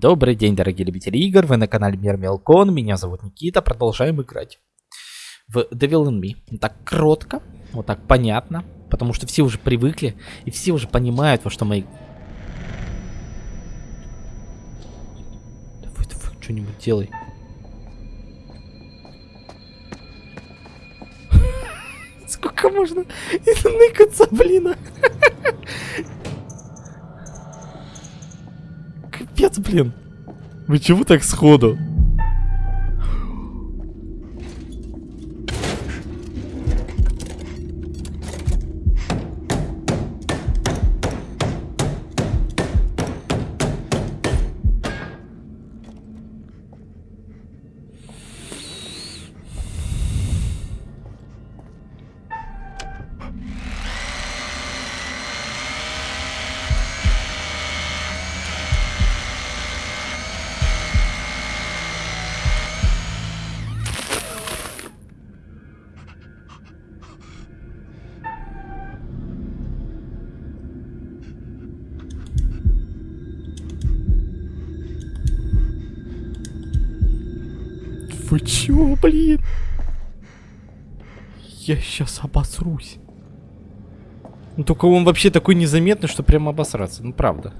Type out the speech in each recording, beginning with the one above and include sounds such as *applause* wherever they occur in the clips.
Добрый день, дорогие любители игр, вы на канале Мир Мелкон, меня зовут Никита, продолжаем играть в Devil in Me. Так кротко, вот так понятно, потому что все уже привыкли, и все уже понимают, во что мы... Давай, давай, что-нибудь делай. *laughs* Сколько можно *laughs* ныкаться, блин? *laughs* Капец, блин. Вы чего так сходу? Вы чё, блин? Я сейчас обосрусь. Ну только он вообще такой незаметный, что прямо обосраться. Ну правда.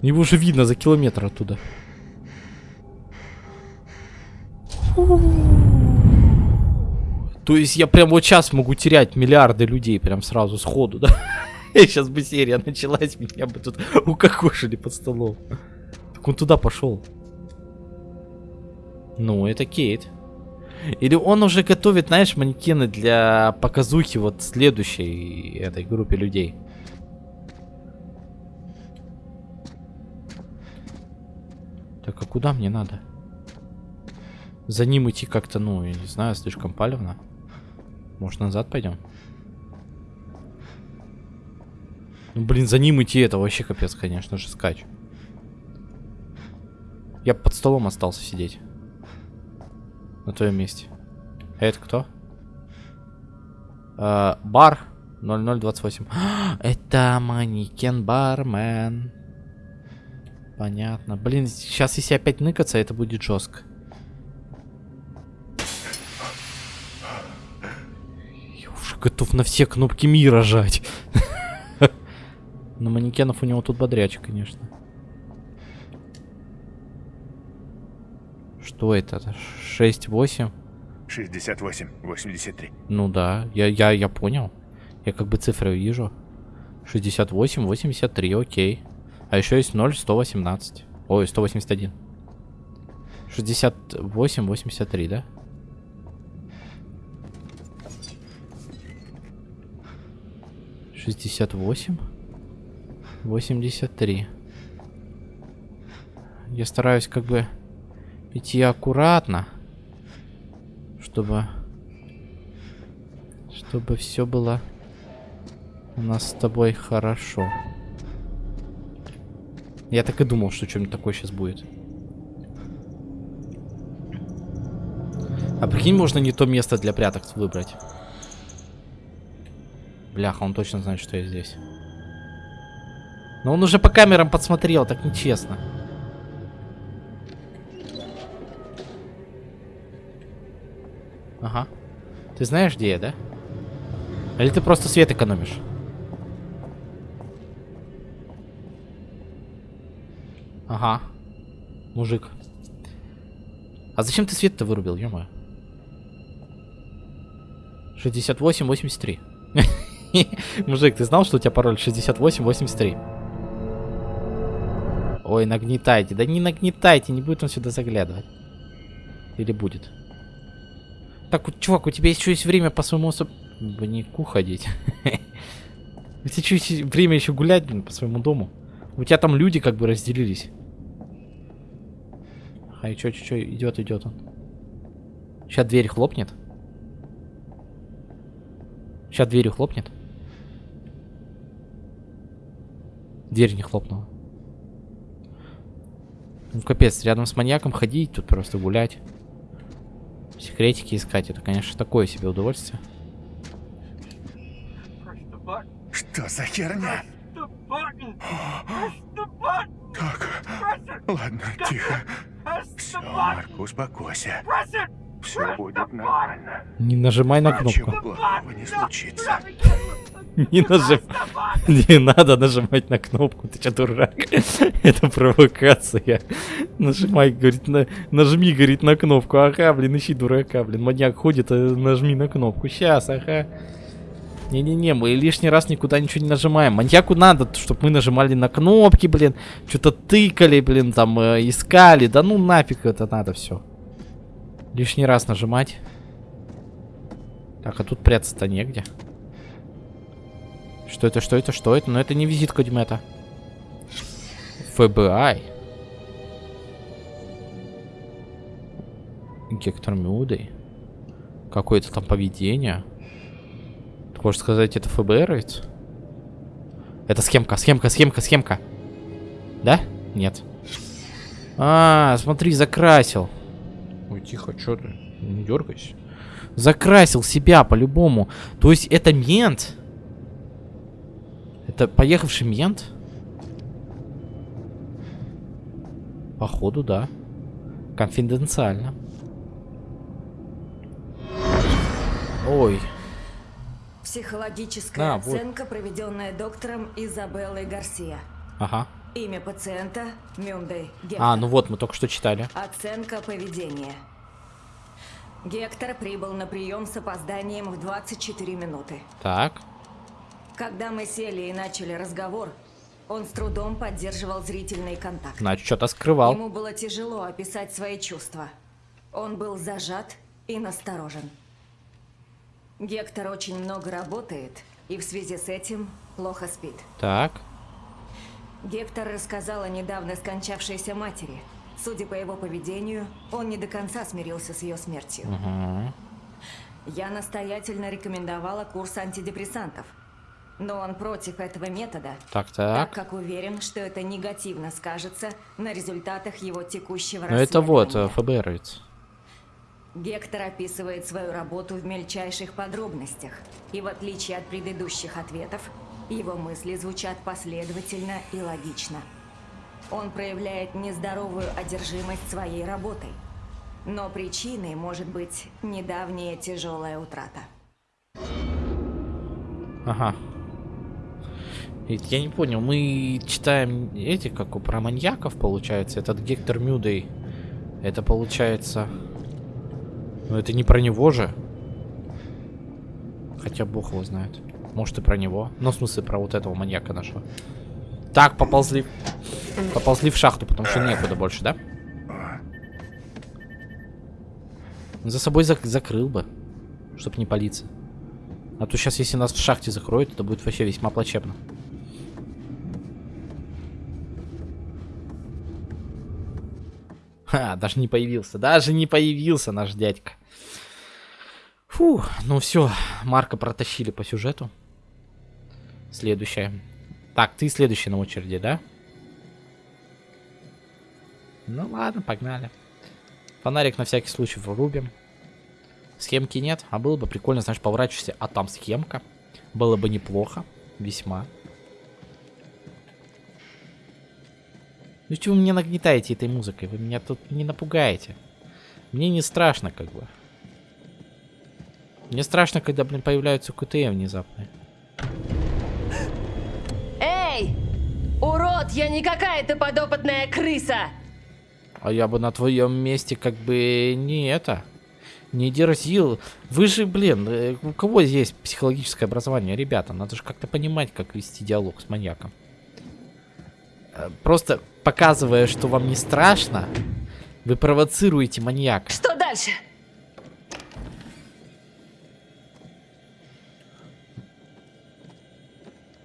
Его уже видно за километр оттуда. То есть я прям вот сейчас могу терять миллиарды людей прям сразу сходу, да? *laughs* Сейчас бы серия началась, меня бы тут *laughs* укокошили под столом. Так он туда пошел. Ну, это Кейт. Или он уже готовит, знаешь, манекены для показухи вот следующей этой группе людей. Так, а куда мне надо? За ним идти как-то, ну, я не знаю, слишком палевно. Может, назад пойдем? Ну, блин, за ним идти это вообще капец, конечно же, скач. Я под столом остался сидеть. На твоем месте. А это кто? А, бар 0028. *gasps* это манекен бармен. Понятно. Блин, сейчас если опять ныкаться, это будет жестко. Я уже готов на все кнопки мира жать. *laughs* На манекенов у него тут бодрячий, конечно. Что это? 6, 8? 68, 83. Ну да, я, я, я понял. Я как бы цифры вижу. 68, 83, окей. А еще есть 0, 118. Ой, 181. 68, 83, да? Шестьдесят восемь, восемьдесят три. Я стараюсь как бы идти аккуратно, чтобы, чтобы все было у нас с тобой хорошо. Я так и думал, что что-нибудь такое сейчас будет. А прикинь, можно не то место для пряток выбрать. Бляха, он точно знает, что я здесь. Но он уже по камерам подсмотрел, так нечестно. Ты знаешь, где я, да? Или ты просто свет экономишь? Ага. Мужик. А зачем ты свет-то вырубил, ё -моё? 68-83. Мужик, ты знал, что у тебя пароль 68-83? Ой, нагнетайте. Да не нагнетайте, не будет он сюда заглядывать. Или будет? Так, чувак, у тебя еще есть время по своему особняку ходить. *laughs* У тебя есть время еще гулять, блин, по своему дому. У тебя там люди как бы разделились. А и чё, чё, идет, идет он. Сейчас дверь хлопнет. Сейчас дверью хлопнет. Дверь не хлопнула. Ну, капец, рядом с маньяком ходить, тут просто гулять. Секретики искать, это, конечно, такое себе удовольствие. Что за херня? Как? Ладно, тихо. Все, Марк, успокойся. Все будет нормально. Не нажимай на Ничего кнопку. плохого не случится. Не нажим... Не надо нажимать на кнопку, ты че дурак? Это провокация. Нажимай, говорит, на... нажми, говорит, на кнопку. Ага, блин, ищи дурака, блин. Маньяк ходит, а нажми на кнопку. Сейчас, ага. Не-не-не, мы лишний раз никуда ничего не нажимаем. Маньяку надо, чтобы мы нажимали на кнопки, блин. Что-то тыкали, блин, там, э, искали. Да ну нафиг это надо все. Лишний раз нажимать. Так, а тут прятаться-то негде. Что это, что это, что это? Но это не визитка Димета. ФБИ. Гектор Мюдой. Какое-то там поведение. Ты хочешь сказать, это ФБРовец? Это схемка, схемка, схемка, схемка. Да? Нет. А, смотри, закрасил. Ой, тихо, что ты? Не дергайся. Закрасил себя по-любому. То есть это мент? Это поехавший мент? Походу, да. Конфиденциально. Ой. Психологическая А, вот. оценка, проведенная доктором Изабеллой Гарсия. Ага. Имя пациента Мюндей Гектор. А, ну вот, мы только что читали. Оценка поведения. Гектор прибыл на прием с опозданием в 24 минуты. Так. Когда мы сели и начали разговор, он с трудом поддерживал зрительный контакт. Значит, что-то скрывал. Ему было тяжело описать свои чувства. Он был зажат и насторожен. Гектор очень много работает и в связи с этим плохо спит. Так. Гектор рассказал о недавно скончавшейся матери. Судя по его поведению, он не до конца смирился с ее смертью. Угу. Я настоятельно рекомендовала курс антидепрессантов. Но он против этого метода, Так, так так. как уверен, что это негативно скажется на результатах его текущего Ну это вот, э, расследования. ФБРовец. Гектор описывает свою работу в мельчайших подробностях. И в отличие от предыдущих ответов, его мысли звучат последовательно и логично. Он проявляет нездоровую одержимость своей работой. Но причиной может быть недавняя тяжелая утрата. Ага. Я не понял, мы читаем эти, как у про маньяков, получается. Этот Гектор Мюдей. Это получается... Ну это не про него же. Хотя бог его знает. Может и про него. Ну, в смысле, про вот этого маньяка нашего. Так, поползли. Поползли в шахту, потому что некуда больше, да? За собой зак- закрыл бы. Чтоб не палиться. А то сейчас, если нас в шахте закроют, это будет вообще весьма плачевно. Ха, *laughs* даже не появился. Даже не появился наш дядька. Фу, ну все, Марка протащили по сюжету. Следующая. Так, ты следующий на очереди, да? Ну ладно, погнали. Фонарик на всякий случай врубим. Схемки нет, а было бы прикольно, знаешь, поворачиваешься, а там схемка. Было бы неплохо, весьма. Ну чего вы меня нагнетаете этой музыкой? Вы меня тут не напугаете. Мне не страшно, как бы. Мне страшно, когда, блин, появляются КТМ внезапно. Эй! Урод, я не какая-то подопытная крыса! А я бы на твоем месте как бы не это, не дерзил. Вы же, блин, э, у кого здесь психологическое образование, ребята? Надо же как-то понимать, как вести диалог с маньяком. Э, Просто показывая, что вам не страшно, вы провоцируете маньяка. Что дальше?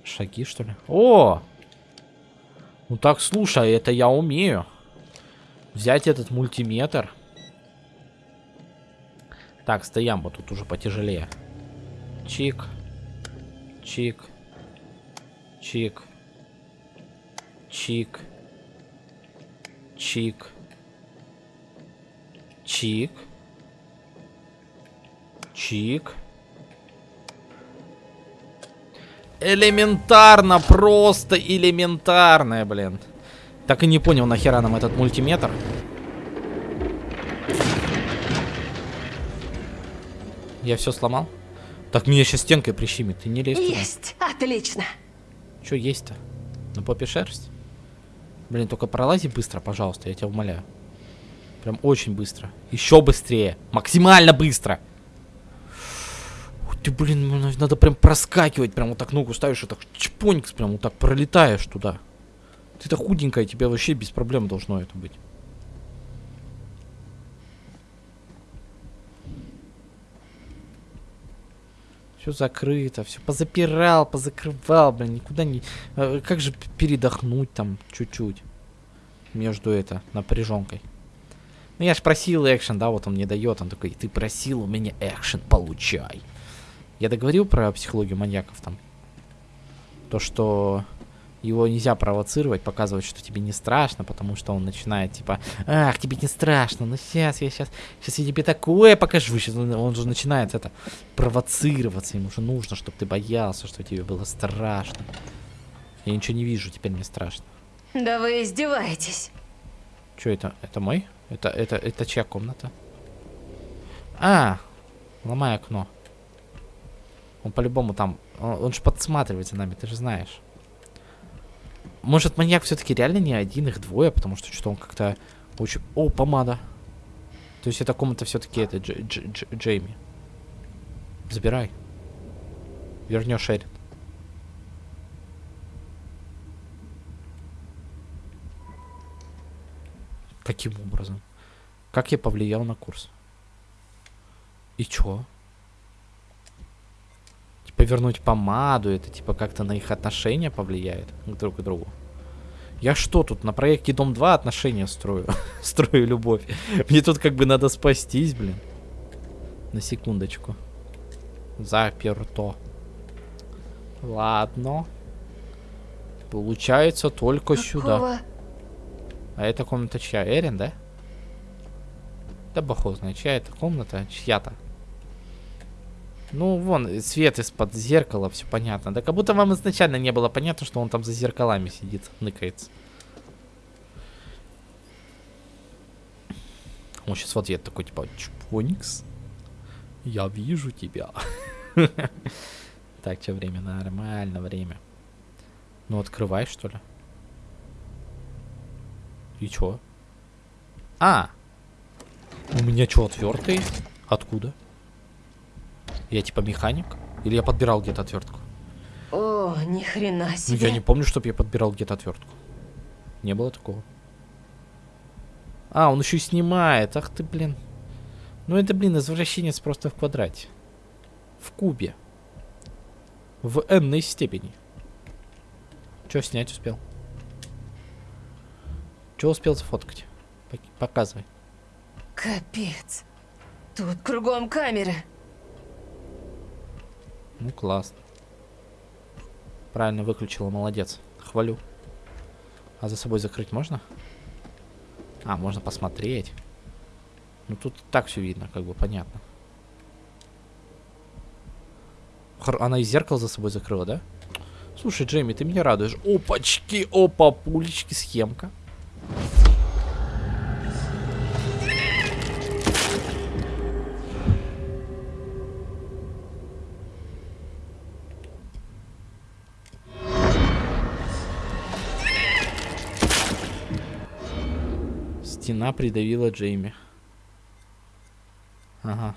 Шаги, что ли? О! Ну так, слушай, это я умею. Взять этот мультиметр. Так, стоям, вот тут уже потяжелее. Чик. Чик. Чик. Чик. Чик. Чик. Чик. Элементарно, просто элементарное, блин. Так и не понял, нахера нам этот мультиметр. Я все сломал? Так меня сейчас стенкой прищемит, ты не лезь туда. Есть! Отлично! Что есть-то? На попе шерсть? Блин, только пролази быстро, пожалуйста, я тебя умоляю. Прям очень быстро. Еще быстрее. Максимально быстро. Ух ты, блин, ну, надо прям проскакивать. Прям вот так ногу ставишь, и так чпоникс, прям вот так пролетаешь туда. Ты-то худенькая, тебе вообще без проблем должно это быть. Все закрыто, все позапирал, позакрывал, блин, никуда не... А, Как же передохнуть там чуть-чуть между это напряженкой? Ну я ж просил экшен, да, вот он мне дает, он такой, ты просил у меня экшен, получай. Я договорил про психологию маньяков там. То, что его нельзя провоцировать, показывать, что тебе не страшно, потому что он начинает типа, ах, тебе не страшно, ну сейчас я сейчас, сейчас я тебе такое покажу. Сейчас он, он же начинает это провоцироваться, ему же нужно, чтобы ты боялся, что тебе было страшно. Я ничего не вижу, теперь мне страшно. Да вы издеваетесь. Что это? Это мой? Это, это, это чья комната? А, ломай окно. Он по-любому там, он, он же подсматривает за нами, ты же знаешь. Может, маньяк все-таки реально не один, их двое, потому что что-то он как-то очень... О, помада. То есть эта комната все-таки это Дж Дж Дж Джейми. Забирай. Вернешь Эрин. Каким образом? Как я повлиял на курс? И чё? Типа вернуть помаду, это типа как-то на их отношения повлияет друг к другу. Я что тут на проекте Дом 2 отношения строю? *laughs* строю любовь. Мне тут как бы надо спастись, блин. На секундочку. Заперто. Ладно. Получается только сюда. Какого? А эта комната чья? Эрин, да? Да бог знает, чья это комната? Чья-то. Ну, вон, свет из-под зеркала, все понятно. Да как будто вам изначально не было понятно, что он там за зеркалами сидит, ныкается. Он сейчас в ответ такой, типа, Чпоникс, я вижу тебя. *laughs* Так, что время? Нормально время. Ну, открывай, что ли. И чё? А! У меня что, отвертка есть? Откуда? Я типа механик? Или я подбирал где-то отвертку? О, ни хрена Ну, себе. я не помню, чтобы я подбирал где-то отвертку. Не было такого. А, он еще и снимает. Ах ты, блин. Ну это, блин, извращенец просто в квадрате. В кубе. В n степени. Че снять успел? Че успел сфоткать? Пок- Показывай. Капец. Тут кругом камеры. Ну, классно. Правильно выключила, молодец. Хвалю. А за собой закрыть можно? А, можно посмотреть. Ну, тут так все видно, как бы понятно. Хор- Она и зеркало за собой закрыла, да? Слушай, Джейми, ты меня радуешь. Опачки, опа, пулечки, схемка. Стена придавила Джейми. Ага.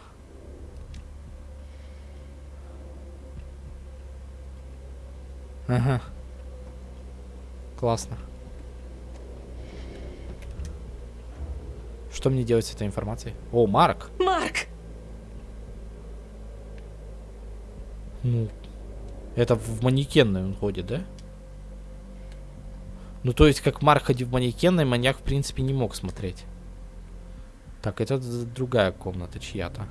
Ага. Классно. Что мне делать с этой информацией? О, Марк. Марк! Ну, это в манекенной он ходит, да? Ну, то есть, как Марк ходил в манекенной, маньяк, в принципе, не мог смотреть. Так, это другая комната чья-то.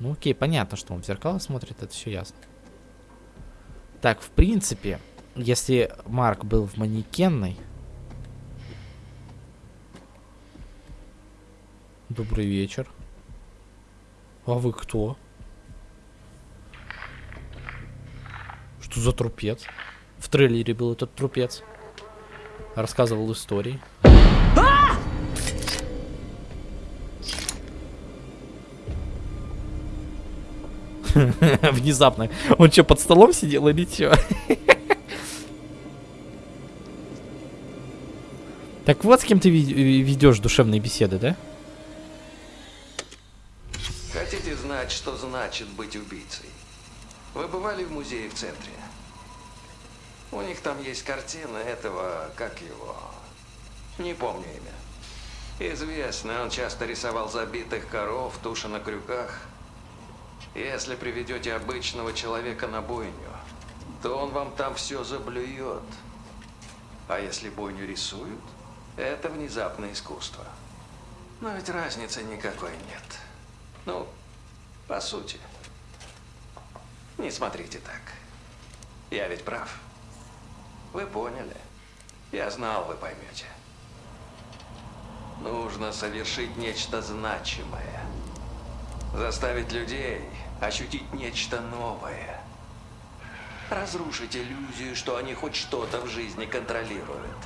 Ну, окей, понятно, что он в зеркало смотрит, это все ясно. Так, в принципе, если Марк был в манекенной... Добрый вечер. А вы кто? Что за трупец? В трейлере был этот трупец. Рассказывал истории. *laughs* Внезапно. Он что, под столом сидел или что? *laughs* Так вот с кем ты ведешь душевные беседы, да? Хотите знать, что значит быть убийцей? Вы бывали в музее в центре? У них там есть картина этого, как его... Не помню имя. Известно, он часто рисовал забитых коров, туши на крюках. Если приведете обычного человека на бойню, то он вам там все заблюет. А если бойню рисуют, это внезапное искусство. Но ведь разницы никакой нет. Ну, по сути. Не смотрите так. Я ведь прав. Вы поняли. Я знал, вы поймете. Нужно совершить нечто значимое. Заставить людей ощутить нечто новое. Разрушить иллюзию, что они хоть что-то в жизни контролируют.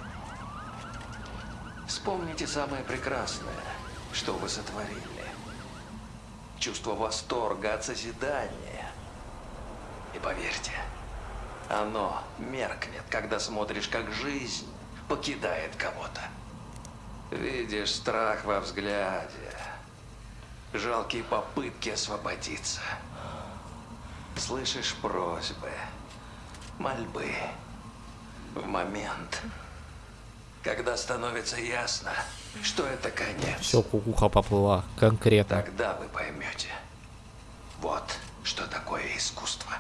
Вспомните самое прекрасное, что вы сотворили. Чувство восторга от созидания. И поверьте, оно меркнет, когда смотришь, как жизнь покидает кого-то. Видишь страх во взгляде, жалкие попытки освободиться. Слышишь просьбы, мольбы в момент, когда становится ясно, что это конец. Все, кукуха поплыла, конкретно. Тогда вы поймете. Вот что такое искусство.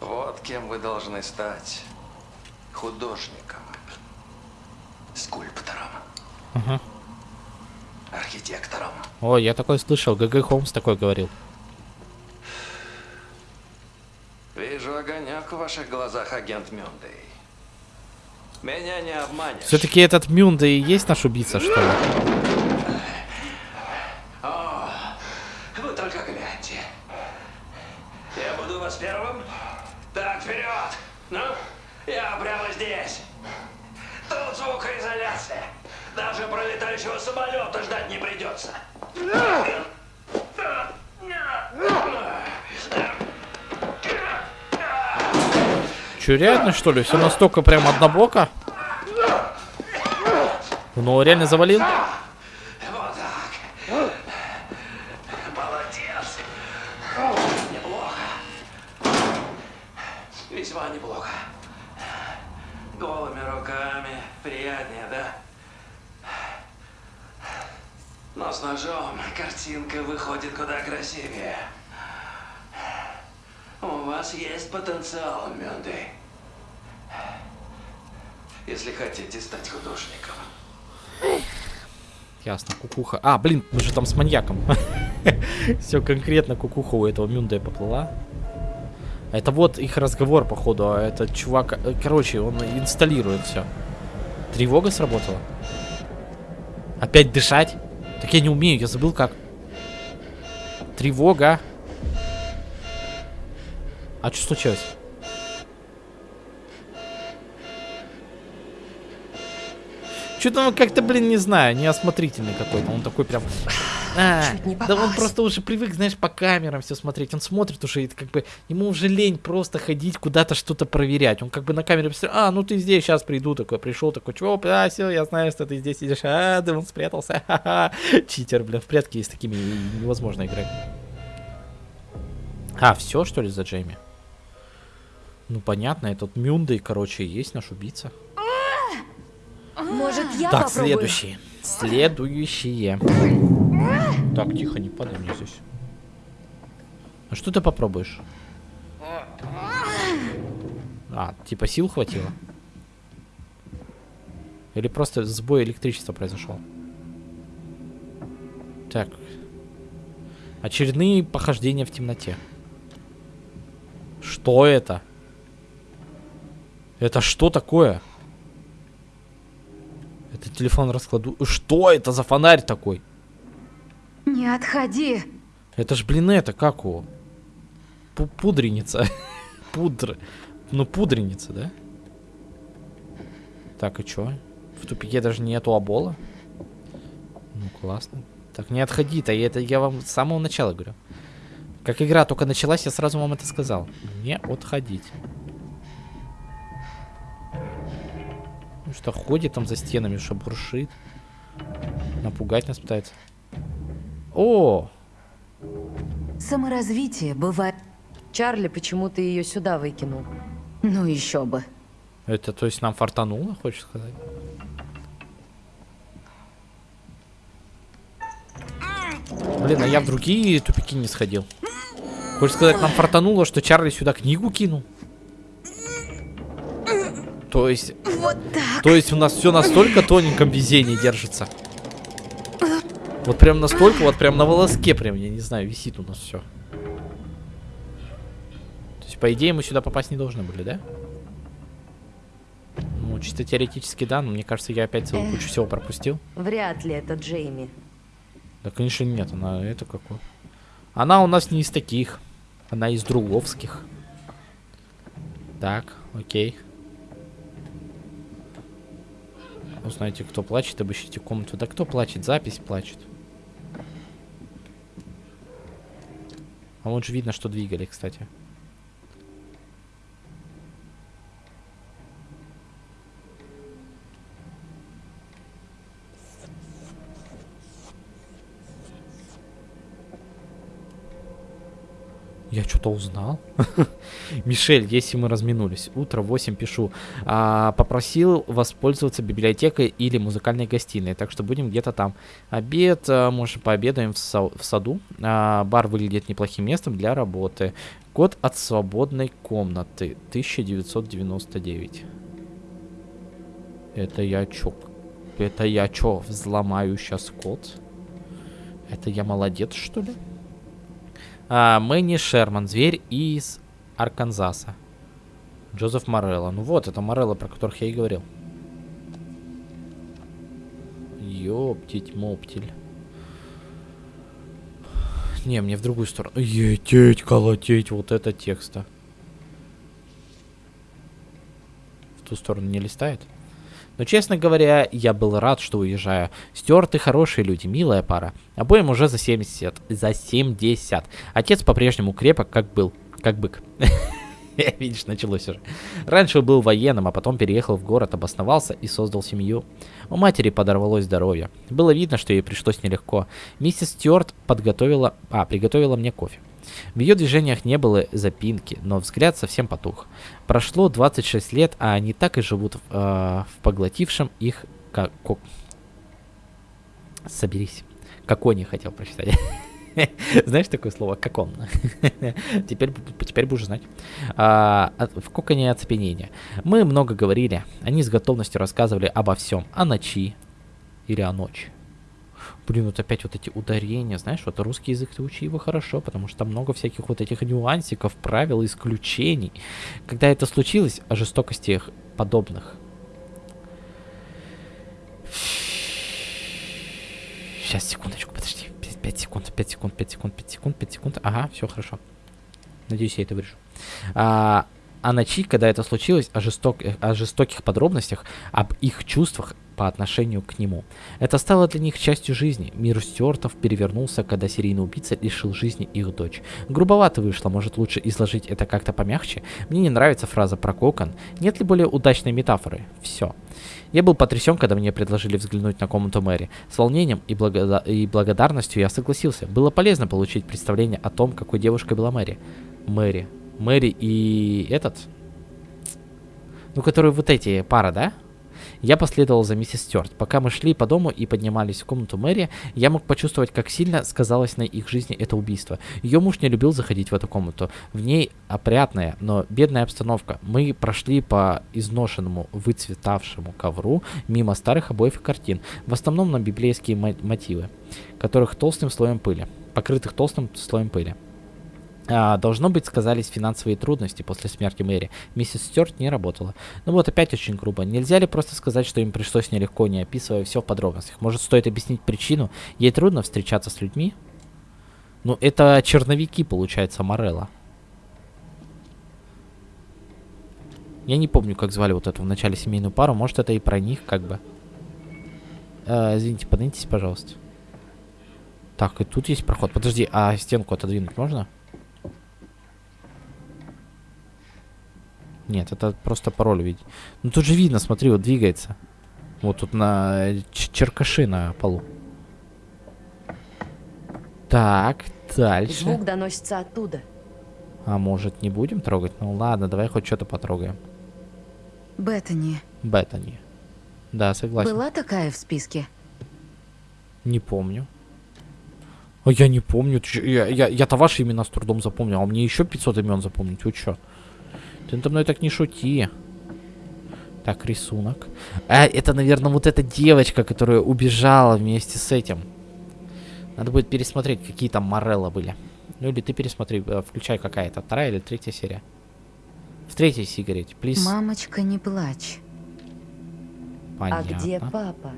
Вот кем вы должны стать. Художником. Скульптором. Ага. Архитектором. О, я такой слышал, ГГ Холмс такой говорил. Вижу огонек в ваших глазах, агент Мюндей. Меня не обманешь. Все-таки этот Мюнда и есть наш убийца, что ли? О, вы только гляньте. Я буду вас первым. Так, вперед! Ну, я прямо здесь. Тут звукоизоляция. Даже пролетающего самолета ждать не придется. Че, реально, что ли? Все настолько прям однобоко? Ну, реально завалил? Вот так. Молодец. Неплохо. Весьма неплохо. Голыми руками приятнее, да? Но с ножом картинка выходит куда красивее. У вас есть потенциал, Мюнды. Если хотите стать художником. Ясно, кукуха. А, блин, мы же там с маньяком. *laughs* Все конкретно кукуха у этого Мюнда поплыла. Это вот их разговор, походу. А этот чувак... э, Короче, он инсталирует все. Тревога сработала. Опять дышать? Так я не умею, я забыл как. Тревога. А что случилось? Что-то он как-то, блин, не знаю, неосмотрительный какой-то. Он такой прям... А, да он просто уже привык, знаешь, по камерам все смотреть. Он смотрит уже, и как бы ему уже лень просто ходить куда-то что-то проверять. Он как бы на камере посмотрел, а, ну ты здесь, сейчас приду, такой, пришел, такой, чего, а, все, я знаю, что ты здесь сидишь, а, да он спрятался, *laughs* ха-ха. Читер, блин, в прятки с такими невозможно играть. А, все, что ли, за Джейми? Ну, понятно, этот Мюндой, короче, есть наш убийца. Может, я так, попробую? следующие. Следующие. Так, тихо, не падай мне здесь. А что ты попробуешь? А, типа сил хватило? Или просто сбой электричества произошел? Так. Очередные похождения в темноте. Что это? Это что такое? Это телефон раскладу. Что это за фонарь такой? Не отходи. Это ж, блин, это как его? Пу- Пудреница. *laughs* Пудр. Ну, пудреница, да? Так, и чё? В тупике даже нету обола. Ну, классно. Так, не отходи-то, это я вам с самого начала говорю. Как игра только началась, я сразу вам это сказал. Не отходить. Что, ходит там за стенами, что буршит. Напугать нас пытается. О! Саморазвитие бывает... Чарли, почему ты ее сюда выкинул? Ну еще бы. Это, то есть, нам фартануло, хочешь сказать? Блин, а я в другие тупики не сходил. Хочешь сказать, нам фартануло, что Чарли сюда книгу кинул? То есть... Вот так. То есть у нас все настолько тоненьком везении держится. Вот прям настолько, вот прям на волоске прям, я не знаю, висит у нас все. То есть, по идее, мы сюда попасть не должны были, да? Ну, чисто теоретически, да, но мне кажется, я опять целую кучу всего пропустил. Вряд ли это Джейми. Да, конечно, нет, она это какой. Она у нас не из таких. Она из друговских. Так, окей. Узнаете, кто плачет, обыщите комнату. Да кто плачет? Запись плачет. А вот же видно, что двигали, кстати. Я что-то узнал. *laughs* Мишель, если мы разминулись. Утро 8 пишу. А, попросил воспользоваться библиотекой или музыкальной гостиной. Так что будем где-то там. Обед, а, может, пообедаем в, са- в саду. А, бар выглядит неплохим местом для работы. Код от свободной комнаты. 1999. Это я чё? Это я чё, взломаю сейчас код? Это я молодец, что ли? А, Мэнни Шерман, зверь из Арканзаса. Джозеф Морелло. Ну вот, это Морелло, про которых я и говорил. Ёптить-моптель. Не, мне в другую сторону. Ететь, колотеть, вот это текста. В ту сторону не листает? Но, честно говоря, я был рад, что уезжаю. Стюарты хорошие люди, милая пара. Обоим уже за 70. За 70. Отец по-прежнему крепок, как был. Как бык. *laughs* Видишь, началось уже. Раньше был военным, а потом переехал в город, обосновался и создал семью. У матери подорвалось здоровье. Было видно, что ей пришлось нелегко. Миссис Стюарт подготовила... А, приготовила мне кофе. В ее движениях не было запинки, но взгляд совсем потух. Прошло 26 лет, а они так и живут в, э, в поглотившем их... Как... Соберись. Какой не хотел прочитать. *laughs* Знаешь такое слово? Как он? *laughs* теперь, теперь будешь знать. А, в коконе оцепенения. Мы много говорили. Они с готовностью рассказывали обо всем. О ночи. Или о ночи. Блин, вот опять вот эти ударения, знаешь, вот русский язык ты учи его хорошо, потому что там много всяких вот этих нюансиков, правил, исключений. Когда это случилось, о жестокостях подобных. Сейчас, секундочку, подожди. 5 секунд, 5 секунд, 5 секунд, 5 секунд, 5 секунд. Ага, все хорошо. Надеюсь, я это вырежу. А, а ночи, когда это случилось, о, жесток, о жестоких подробностях, об их чувствах по отношению к нему. Это стало для них частью жизни. Мир Стюартов перевернулся, когда серийный убийца лишил жизни их дочь. Грубовато вышло, может лучше изложить это как-то помягче? Мне не нравится фраза про кокон. Нет ли более удачной метафоры? Все. Я был потрясен, когда мне предложили взглянуть на комнату Мэри. С волнением и, благода и благодарностью я согласился. Было полезно получить представление о том, какой девушкой была Мэри. Мэри. Мэри и этот? Ну, который вот эти пара, да? Я последовал за миссис Стюарт. Пока мы шли по дому и поднимались в комнату Мэри, я мог почувствовать, как сильно сказалось на их жизни это убийство. Ее муж не любил заходить в эту комнату. В ней опрятная, но бедная обстановка. Мы прошли по изношенному, выцветавшему ковру мимо старых обоев и картин, в основном на библейские мотивы, которых толстым слоем пыли, покрытых толстым слоем пыли. А, должно быть, сказались финансовые трудности после смерти Мэри. Миссис Стюарт не работала. Ну вот опять очень грубо. Нельзя ли просто сказать, что им пришлось нелегко, не описывая все в подробностях? Может, стоит объяснить причину? Ей трудно встречаться с людьми? Ну, это черновики, получается, Морелла. Я не помню, как звали вот эту в начале семейную пару. Может, это и про них, как бы. Э, извините, поднимитесь, пожалуйста. Так, и тут есть проход. Подожди, а стенку отодвинуть можно? Нет, это просто пароль видеть. Ну тут же видно, смотри, вот двигается. Вот тут на черкаши на полу. Так, дальше. Звук доносится оттуда. А может не будем трогать? Ну ладно, давай хоть что-то потрогаем. Беттани. Беттани. Да, согласен. Была такая в списке? Не помню. А я не помню. Чё, Я, я, я-то ваши имена с трудом запомнил, а мне еще 500 имен запомнить. Вы чё? Ты надо мной так не шути. Так, рисунок. А, это, наверное, вот эта девочка, которая убежала вместе с этим. Надо будет пересмотреть, какие там Морелло были. Ну или ты пересмотри, э, включай какая-то, вторая или третья серия. В третьей сигарете, плиз. Мамочка, не плачь. Понятно. А где папа?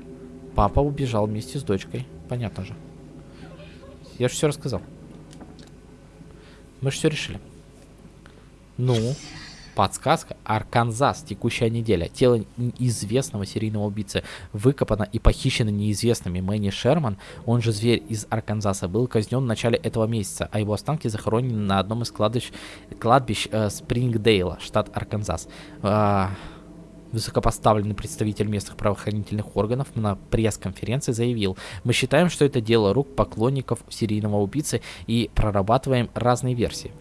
Папа убежал вместе с дочкой. Понятно же. Я же все рассказал. Мы же все решили. Ну, подсказка. Арканзас. Текущая неделя. Тело известного серийного убийцы выкопано и похищено неизвестными. Мэнни Шерман, он же зверь из Арканзаса, был казнен в начале этого месяца, а его останки захоронены на одном из кладбищ, кладбищ э, Спрингдейла, штат Арканзас. А, Высокопоставленный представитель местных правоохранительных органов на пресс-конференции заявил, мы считаем, что это дело рук поклонников серийного убийцы и прорабатываем разные версии.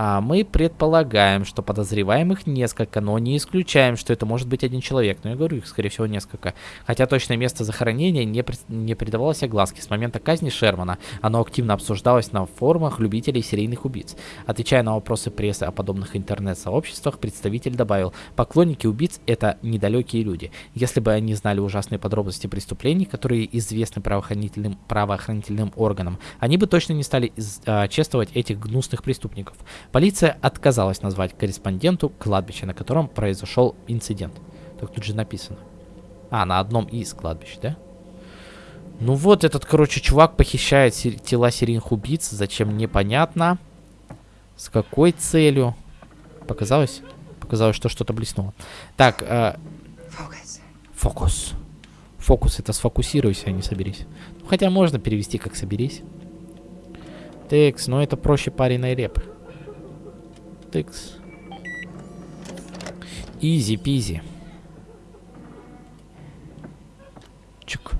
А, мы предполагаем, что подозреваемых несколько, но не исключаем, что это может быть один человек. Но я говорю, их, скорее всего, несколько. Хотя точное место захоронения не, при... не придавалось огласке. С момента казни Шермана оно активно обсуждалось на форумах любителей серийных убийц. Отвечая на вопросы прессы о подобных интернет-сообществах, представитель добавил, поклонники убийц — это недалекие люди. Если бы они знали ужасные подробности преступлений, которые известны правоохранительным, правоохранительным органам, они бы точно не стали из, а, чествовать этих гнусных преступников. Полиция отказалась назвать корреспонденту кладбище, на котором произошел инцидент. Так тут же написано. А, на одном из кладбищ, да? Ну вот, этот, короче, чувак похищает тела серийных убийц. Зачем, непонятно. С какой целью? Показалось? Показалось, что что-то блеснуло. Так, э... Фокус. Фокус. Фокус это сфокусируйся, а не соберись. Ну, хотя можно перевести как соберись. Текс, но это проще пареной репы. Тыкс. Изи-пизи. Чук.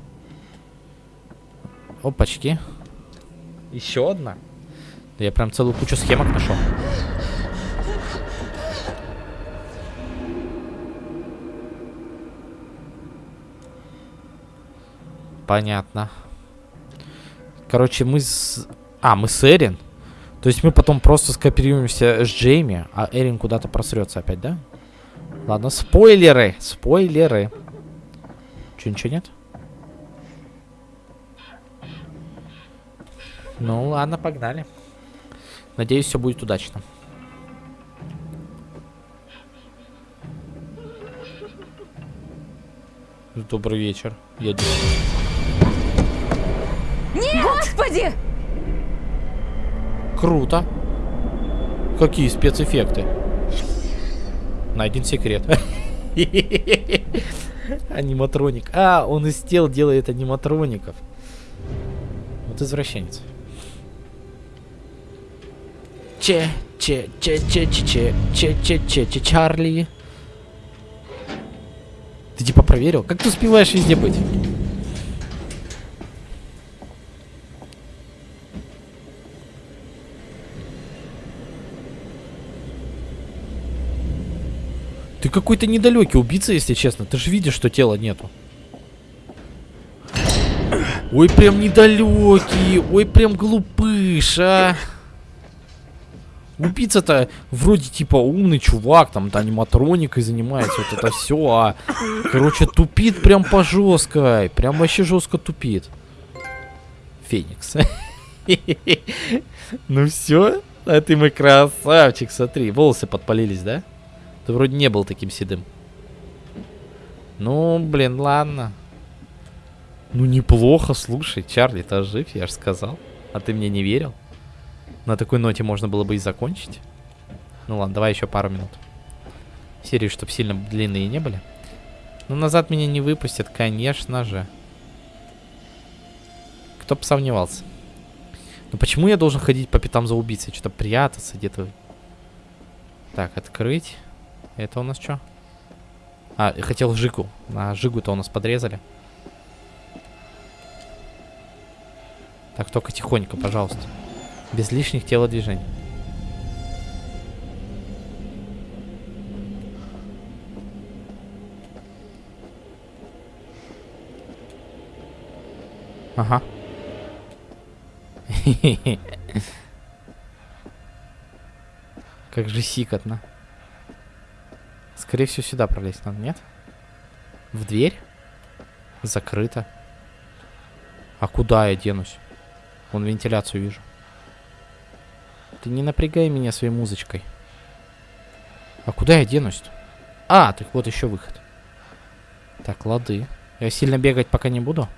Опачки. Еще одна? Да я прям целую кучу схемок нашел. Понятно. Короче, мы с... А, мы с Эрин. То есть мы потом просто скооперируемся с Джейми, а Эрин куда-то просрется опять, да? Ладно, спойлеры, спойлеры. Че, ничего нет? Ну ладно, погнали. Надеюсь, все будет удачно. Добрый вечер. Я Господи! Круто. Какие спецэффекты? Найден секрет. *laughs* Аниматроник. А, он из тел делает аниматроников. Вот извращенец. Че, че, че, че, че, че, че, че, че, че, Чарли. Ты типа проверил? Как ты успеваешь везде быть? Ты какой-то недалекий убийца, если честно. Ты же видишь, что тела нету. Ой, прям недалекий. Ой, прям глупыш, а. Убийца-то вроде типа умный чувак, там аниматроникой занимается, вот это все, а короче тупит прям по жесткой, прям вообще жестко тупит. Феникс. *laughs* Ну все, а ты мой красавчик, смотри, волосы подпалились, да? Ты вроде не был таким седым. Ну, блин, ладно. Ну, неплохо, слушай, Чарли, ты жив, я же сказал. А ты мне не верил? На такой ноте можно было бы и закончить. Ну ладно, давай еще пару минут. Серии, чтобы сильно длинные не были. Ну, назад меня не выпустят, конечно же. Кто бы сомневался. Но почему я должен ходить по пятам за убийцей? Что-то прятаться где-то. Так, открыть. Это у нас что? А, хотел Жигу. А Жигу-то у нас подрезали. Так, только тихонько, пожалуйста. Без лишних телодвижений. Ага. *laughs* Как же сикотно. Скорее всего, сюда пролезть надо, нет? В дверь? Закрыто. А куда я денусь? Вон вентиляцию вижу. Ты не напрягай меня своей музычкой. А куда я денусь -то? А, так вот еще выход. Так, лады. Я сильно бегать пока не буду.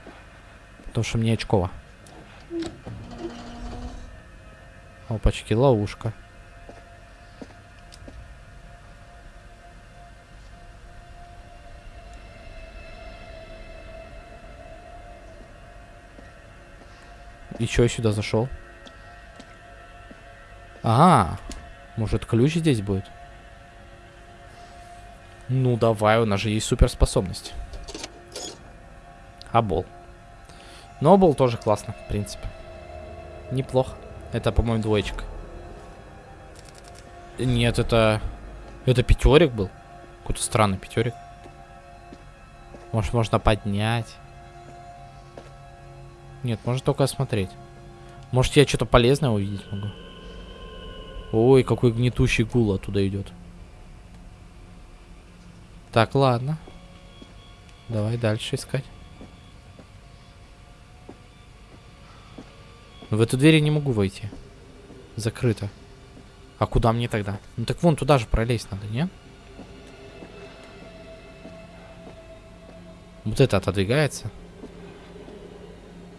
Потому что мне очково. Опачки, ловушка. И чё я сюда зашел? А, может ключ здесь будет? Ну давай, у нас же есть суперспособность. Абол. Но был тоже классно, в принципе. Неплохо. Это, по-моему, двоечка. Нет, это... Это пятерик был. Какой-то странный пятерик. Может, можно поднять. Нет, можно только осмотреть. Может, я что-то полезное увидеть могу. Ой, какой гнетущий гул оттуда идет. Так, ладно. Давай дальше искать. В эту дверь я не могу войти. Закрыто. А куда мне тогда? Ну так вон туда же пролезть надо, не? Вот это отодвигается.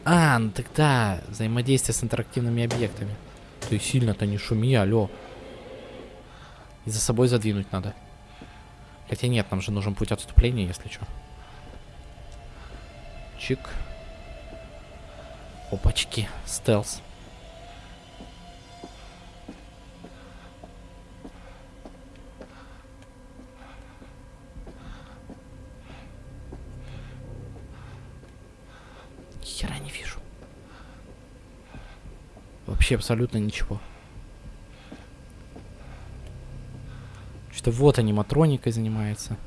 А, ну тогда взаимодействие с интерактивными объектами. Ты сильно-то не шуми, алло. И за собой задвинуть надо. Хотя нет, нам же нужен путь отступления, если что. Чик. Опачки, стелс. Вообще абсолютно ничего. Что вот аниматроникой занимается.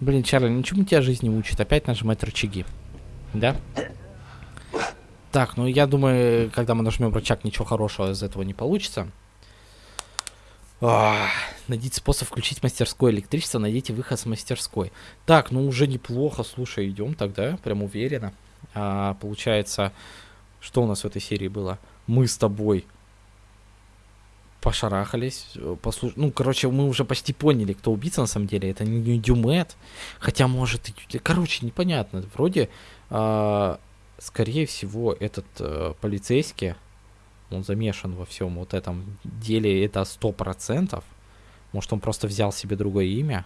Блин, Чарли, ничему тебя жизнь не учит. Опять нажимать рычаги. Да? Так, ну я думаю, когда мы нажмем рычаг, ничего хорошего из этого не получится. А, найдите способ включить мастерское электричество, найдите выход с мастерской. Так, ну уже неплохо, слушай, идем тогда, прям уверенно. А, получается, что у нас в этой серии было? Мы с тобой пошарахались, послуш... ну, короче, мы уже почти поняли, кто убийца на самом деле, это не Дюмет, хотя, может, и... короче, непонятно, вроде а, скорее всего, этот а, полицейский, он замешан во всем вот этом деле, это сто процентов. Может, он просто взял себе другое имя?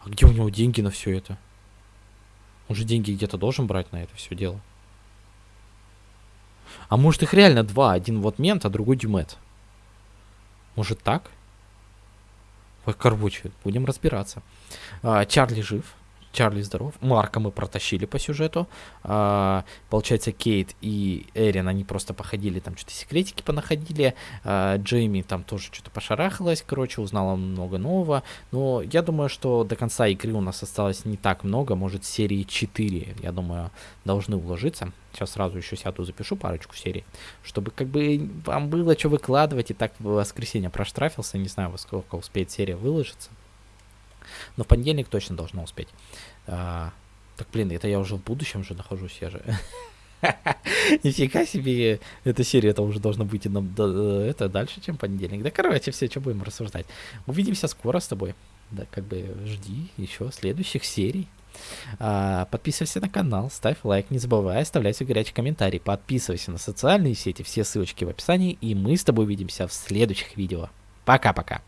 А где у него деньги на все это? Он же деньги где-то должен брать на это все дело. А может их реально два. Один вот мент, а другой дюмет. Может так? Короче, будем разбираться. А, Чарли жив. Чарли здоров. Марка мы протащили по сюжету. А, получается, Кейт и Эрин, они просто походили, там что-то секретики понаходили. А, Джейми там тоже что-то пошарахалась, короче, узнала много нового. Но я думаю, что до конца игры у нас осталось не так много, может, серии 4, я думаю, должны уложиться. Сейчас сразу еще сяду, запишу парочку серий, чтобы как бы вам было что выкладывать, и так в воскресенье проштрафился, не знаю, во сколько успеет серия выложиться. Но в понедельник точно должно успеть. А, так, блин, это я уже в будущем же нахожусь, я же... *laughs* Нифига себе, эта серия это уже должна быть нам это дальше, чем понедельник. Да, короче, все, что будем рассуждать. Увидимся скоро с тобой. Да, как бы жди еще следующих серий. А, подписывайся на канал, ставь лайк, не забывай оставлять свой горячий комментарий. Подписывайся на социальные сети, все ссылочки в описании. И мы с тобой увидимся в следующих видео. Пока-пока.